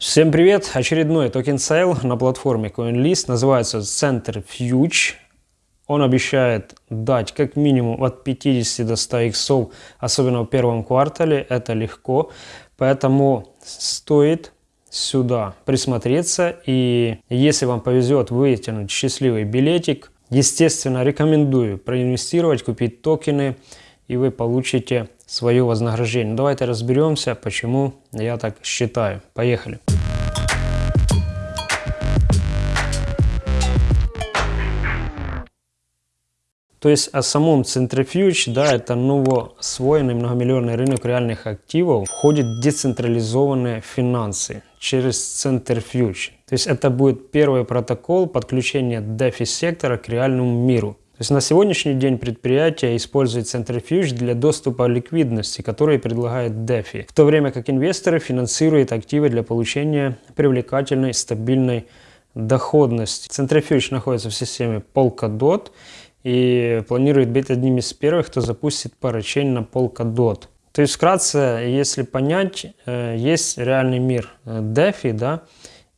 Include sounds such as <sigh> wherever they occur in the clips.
Всем привет! Очередной token sale на платформе CoinList называется Centrifuge. Он обещает дать как минимум от 50 до 100 иксов, особенно в первом квартале. Это легко, поэтому стоит сюда присмотреться. И если вам повезет вытянуть счастливый билетик, естественно, рекомендую проинвестировать, купить токены, и вы получите свое вознаграждение. Давайте разберемся, почему я так считаю. Поехали. То есть о самом Centrifuge, да, это новосвоенный многомиллионный рынок реальных активов, входит децентрализованные финансы через Centrifuge. То есть это будет первый протокол подключения DeFi сектора к реальному миру. То есть на сегодняшний день предприятие использует Centrifuge для доступа ликвидности, который предлагает DeFi, в то время как инвесторы финансируют активы для получения привлекательной стабильной доходности. Centrifuge находится в системе Polkadot и планирует быть одним из первых, кто запустит парачейн на Polkadot. То есть вкратце, если понять, э, есть реальный мир э, DeFi, да,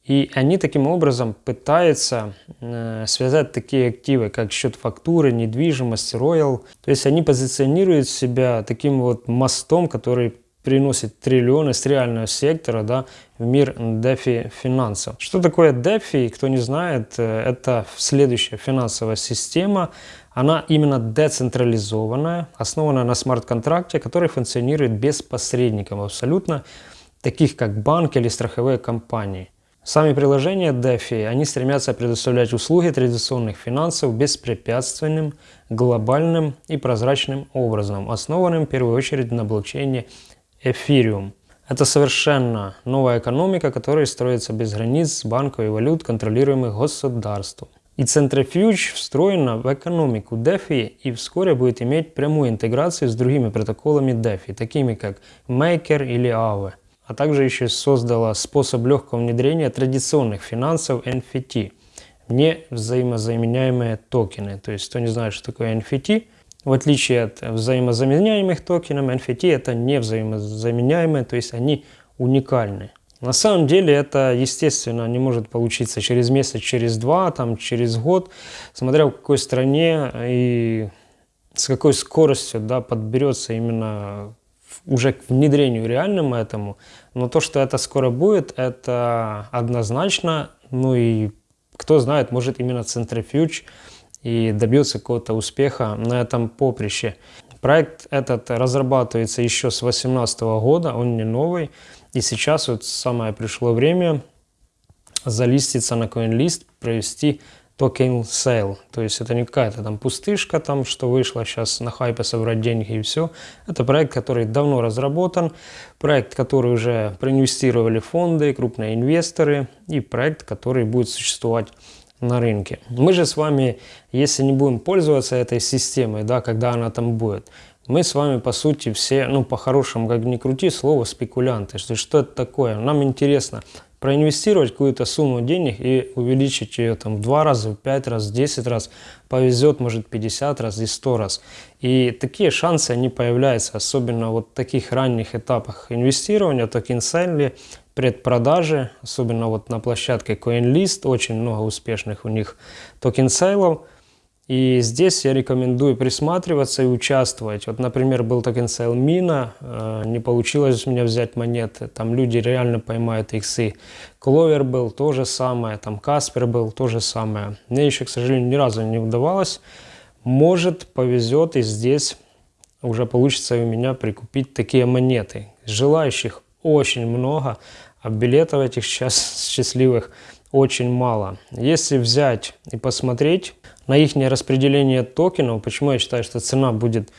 и они таким образом пытаются э, связать такие активы, как счет фактуры, недвижимость, роял. То есть они позиционируют себя таким вот мостом, который приносит триллионы с реального сектора да, в мир DeFi финансов. Что такое DeFi, кто не знает, э, это следующая финансовая система. Она именно децентрализованная, основана на смарт-контракте, который функционирует без посредников абсолютно, таких как банки или страховые компании. Сами приложения DeFi, они стремятся предоставлять услуги традиционных финансов беспрепятственным, глобальным и прозрачным образом, основанным в первую очередь на блокчейне Ethereum. Это совершенно новая экономика, которая строится без границ банков и валют, контролируемых государством. И Centrifuge встроена в экономику DeFi и вскоре будет иметь прямую интеграцию с другими протоколами DeFi, такими как Maker или Aave а также еще создала способ легкого внедрения традиционных финансов NFT, не взаимозаменяемые токены. То есть, кто не знает, что такое NFT, в отличие от взаимозаменяемых токенов, NFT это не взаимозаменяемые, то есть они уникальны. На самом деле это, естественно, не может получиться через месяц, через два, там, через год, смотря в какой стране и с какой скоростью да, подберется именно уже к внедрению реальному этому. Но то, что это скоро будет, это однозначно. Ну и кто знает, может именно Centrifuge и добьется какого-то успеха на этом поприще. Проект этот разрабатывается еще с 2018 года, он не новый. И сейчас вот самое пришло время залиститься на CoinList, провести token sale. То есть это не какая-то там пустышка, там, что вышло сейчас на хайпе собрать деньги и все. Это проект, который давно разработан, проект, который уже проинвестировали фонды, крупные инвесторы и проект, который будет существовать на рынке. Мы же с вами, если не будем пользоваться этой системой, да, когда она там будет, мы с вами, по сути, все, ну, по-хорошему, как ни крути, слово спекулянты. Что, что это такое? Нам интересно, проинвестировать какую-то сумму денег и увеличить ее там в два раза, в пять раз, в 10 раз, повезет, может 50 раз и 100 раз. И такие шансы, они появляются, особенно вот в таких ранних этапах инвестирования, токен сейли, предпродажи, особенно вот на площадке CoinList, очень много успешных у них token sale ов. И здесь я рекомендую присматриваться и участвовать. Вот, например, был token sale Mina, э, не получилось у меня взять монеты, там люди реально поймают иксы. Clover был то же самое, там Каспер был то же самое. Мне еще, к сожалению, ни разу не удавалось. Может, повезет и здесь уже получится у меня прикупить такие монеты. Желающих очень много, а билетов этих сейчас счастливых очень мало. Если взять и посмотреть на их распределение токенов, почему я считаю, что цена будет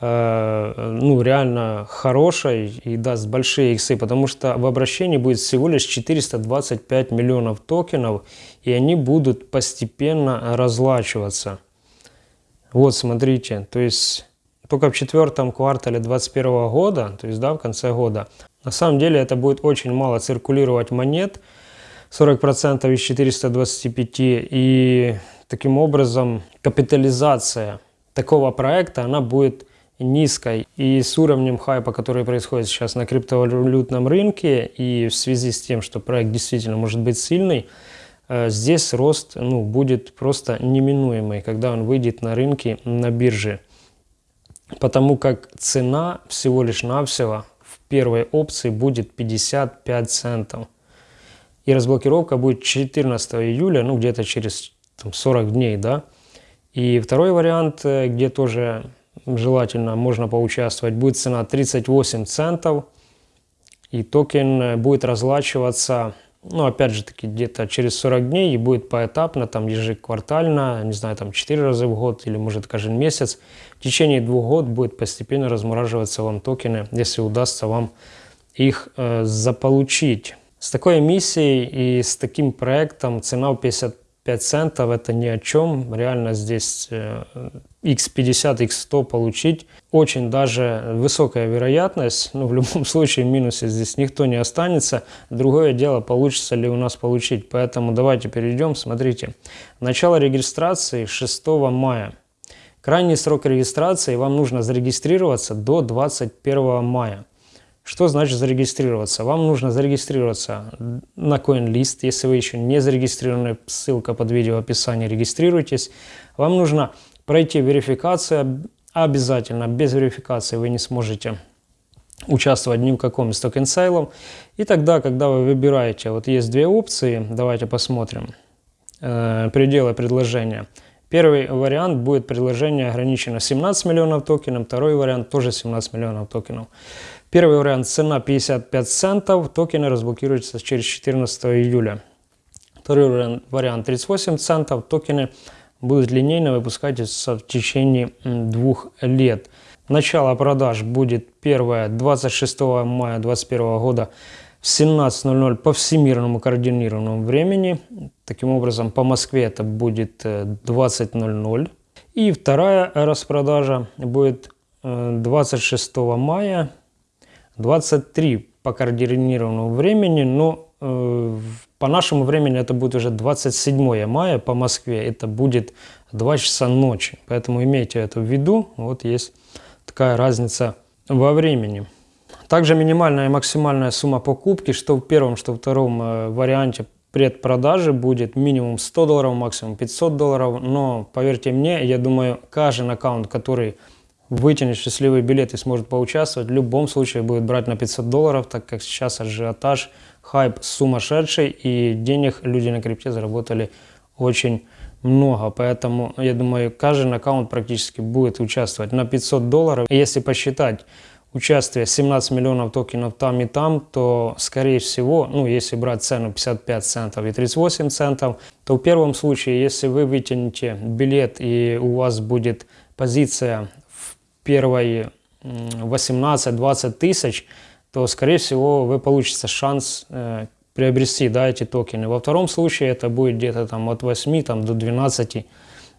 э, ну, реально хорошей и даст большие иксы, потому что в обращении будет всего лишь 425 миллионов токенов, и они будут постепенно разлачиваться. Вот, смотрите, то есть только в четвертом квартале 2021 года, то есть да, в конце года, на самом деле это будет очень мало циркулировать монет, 40% из 425, и таким образом капитализация такого проекта, она будет низкой и с уровнем хайпа, который происходит сейчас на криптовалютном рынке и в связи с тем, что проект действительно может быть сильный, э, здесь рост ну, будет просто неминуемый, когда он выйдет на рынки на бирже. Потому как цена всего лишь навсего первой опции будет 55 центов. И разблокировка будет 14 июля, ну где-то через там, 40 дней, да. И второй вариант, э, где тоже желательно можно поучаствовать, будет цена 38 центов. И токен э, будет разлачиваться, ну, опять же таки, где-то через 40 дней и будет поэтапно, там, ежеквартально, не знаю, там, 4 раза в год или, может, каждый месяц. В течение двух год будет постепенно размораживаться вам токены, если удастся вам их э, заполучить. С такой миссией и с таким проектом цена в 50 5 центов это ни о чем. Реально здесь x50, э, x100 получить. Очень даже высокая вероятность. Но в любом <laughs> случае минусе здесь никто не останется. Другое дело, получится ли у нас получить. Поэтому давайте перейдем. Смотрите. Начало регистрации 6 мая. Крайний срок регистрации вам нужно зарегистрироваться до 21 мая. Что значит зарегистрироваться? Вам нужно зарегистрироваться на CoinList. Если вы еще не зарегистрированы, ссылка под видео в описании, регистрируйтесь. Вам нужно пройти верификацию обязательно. Без верификации вы не сможете участвовать ни в каком из токен сейлов. И тогда, когда вы выбираете, вот есть две опции, давайте посмотрим, э, пределы предложения. Первый вариант будет предложение ограничено 17 миллионов токенов, второй вариант тоже 17 миллионов токенов. Первый вариант цена 55 центов, токены разблокируются через 14 июля. Второй вариант 38 центов, токены будут линейно выпускаться в течение двух лет. Начало продаж будет 1 26 мая 2021 года в 17.00 по всемирному координированному времени. Таким образом, по Москве это будет 20.00. Э, И вторая распродажа будет 26 э, мая 23 по координированному времени, но э, по нашему времени это будет уже 27 мая по Москве, это будет 2 часа ночи, поэтому имейте это в виду, вот есть такая разница во времени. Также минимальная и максимальная сумма покупки, что в первом, что в втором э, варианте предпродажи будет минимум 100 долларов, максимум 500 долларов, но поверьте мне, я думаю, каждый аккаунт, который вытянет счастливый билет и сможет поучаствовать, в любом случае будет брать на 500 долларов, так как сейчас ажиотаж, хайп сумасшедший, и денег люди на крипте заработали очень много. Поэтому, я думаю, каждый аккаунт практически будет участвовать на 500 долларов. Если посчитать участие 17 миллионов токенов там и там, то, скорее всего, ну, если брать цену 55 центов и 38 центов, то в первом случае, если вы вытянете билет и у вас будет позиция первой 18-20 тысяч, то, скорее всего, вы получите шанс э, приобрести да, эти токены. Во втором случае это будет где-то там от 8 там, до 12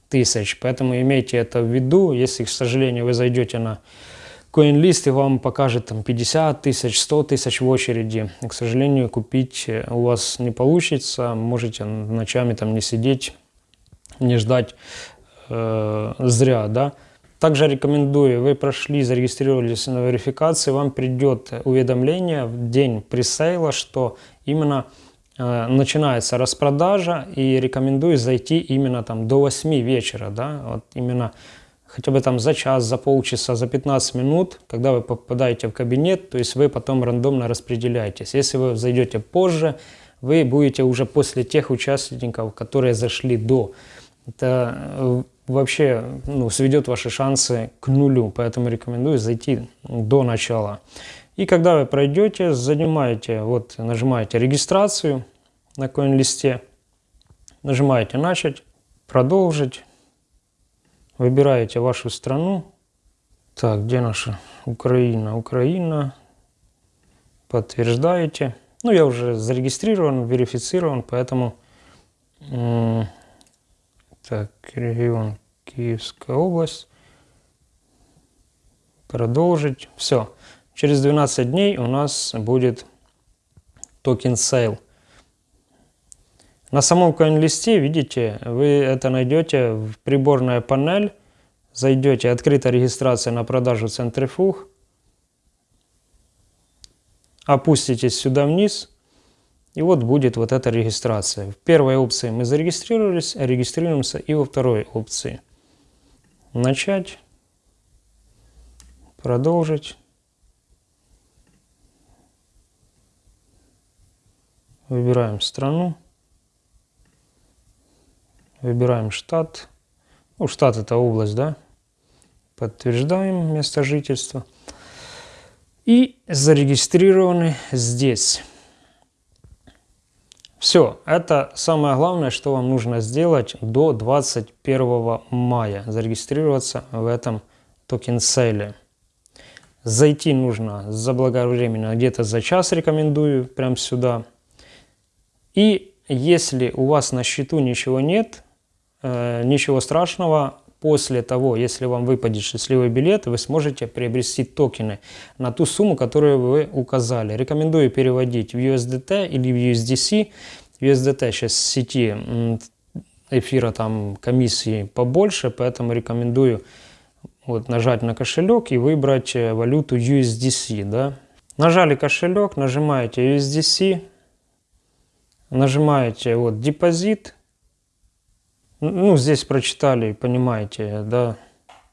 тысяч. Поэтому имейте это в виду. Если, к сожалению, вы зайдете на CoinList и вам покажет там 50 тысяч, 100 тысяч в очереди, к сожалению, купить э, у вас не получится. Можете ночами там не сидеть, не ждать э, зря, да. Также рекомендую, вы прошли, зарегистрировались на верификации, вам придет уведомление в день пресейла, что именно э, начинается распродажа, и рекомендую зайти именно там до 8 вечера, да, вот именно хотя бы там за час, за полчаса, за 15 минут, когда вы попадаете в кабинет, то есть вы потом рандомно распределяетесь. Если вы зайдете позже, вы будете уже после тех участников, которые зашли до. Это э, вообще ну, сведет ваши шансы к нулю, поэтому рекомендую зайти до начала. И когда вы пройдете, занимаете, вот нажимаете регистрацию на коин-листе, нажимаете начать, продолжить, выбираете вашу страну. Так, где наша Украина? Украина. Подтверждаете. Ну, я уже зарегистрирован, верифицирован, поэтому так, регион Киевская область. Продолжить. Все. Через 12 дней у нас будет token sale. На самом CoinList е, видите, вы это найдете в приборная панель. Зайдете, открыта регистрация на продажу Centrifuge. Опуститесь сюда вниз. И вот будет вот эта регистрация. В первой опции мы зарегистрировались, регистрируемся и во второй опции. Начать. Продолжить. Выбираем страну. Выбираем штат. Ну, штат это область, да? Подтверждаем место жительства. И зарегистрированы здесь. Все, это самое главное, что вам нужно сделать до 21 мая. Зарегистрироваться в этом токен сейле. Зайти нужно заблаговременно, где-то за час рекомендую, прям сюда. И если у вас на счету ничего нет, э, ничего страшного, после того, если вам выпадет счастливый билет, вы сможете приобрести токены на ту сумму, которую вы указали. Рекомендую переводить в USDT или в USDC. USDT сейчас в сети эфира там комиссии побольше, поэтому рекомендую вот, нажать на кошелек и выбрать э, валюту USDC. Да? Нажали кошелек, нажимаете USDC, нажимаете вот депозит, ну, здесь прочитали, понимаете, да,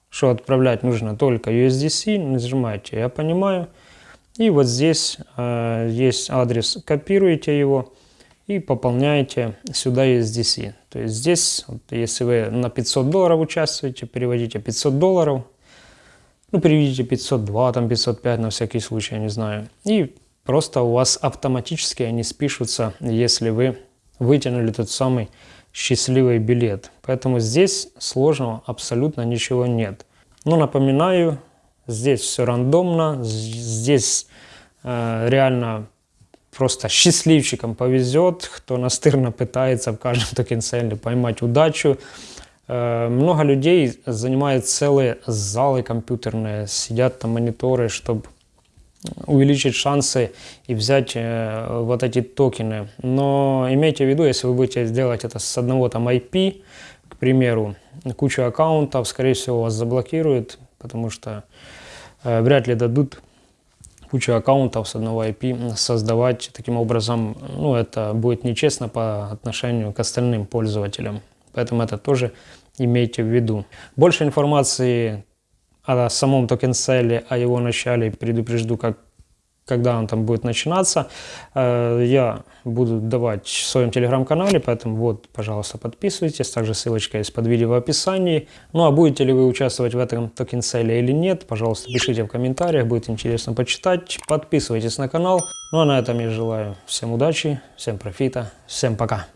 что отправлять нужно только USDC, нажимаете «Я понимаю». И вот здесь э, есть адрес, копируете его и пополняете сюда USDC. То есть здесь, вот, если вы на 500 долларов участвуете, переводите 500 долларов, ну, переведите 502, там 505 на всякий случай, я не знаю. И просто у вас автоматически они спишутся, если вы вытянули тот самый счастливый билет. Поэтому здесь сложного абсолютно ничего нет. Но напоминаю, здесь все рандомно, здесь э, реально просто счастливчикам повезет, кто настырно пытается в каждом <laughs> токенселе поймать удачу. Э, много людей занимают целые залы компьютерные, сидят там мониторы, чтобы увеличить шансы и взять э, вот эти токены. Но имейте в виду, если вы будете делать это с одного там IP, к примеру, кучу аккаунтов, скорее всего, вас заблокируют, потому что э, вряд ли дадут кучу аккаунтов с одного IP создавать таким образом, ну, это будет нечестно по отношению к остальным пользователям. Поэтому это тоже имейте в виду. Больше информации о самом token sale е, о его начале предупрежду, как, когда он там будет начинаться. Э, я буду давать в своем телеграм-канале, поэтому вот, пожалуйста, подписывайтесь. Также ссылочка есть под видео в описании. Ну а будете ли вы участвовать в этом token sale е или нет, пожалуйста, пишите в комментариях, будет интересно почитать. Подписывайтесь на канал. Ну а на этом я желаю всем удачи, всем профита, всем пока.